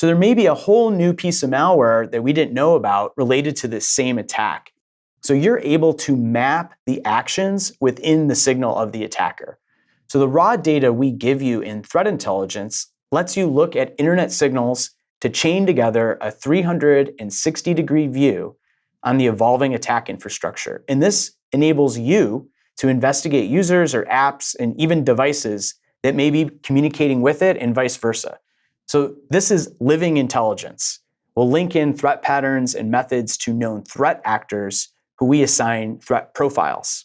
So there may be a whole new piece of malware that we didn't know about related to this same attack. So you're able to map the actions within the signal of the attacker. So the raw data we give you in threat intelligence lets you look at internet signals to chain together a 360 degree view on the evolving attack infrastructure. And this enables you to investigate users or apps and even devices that may be communicating with it and vice versa. So this is living intelligence. We'll link in threat patterns and methods to known threat actors who we assign threat profiles.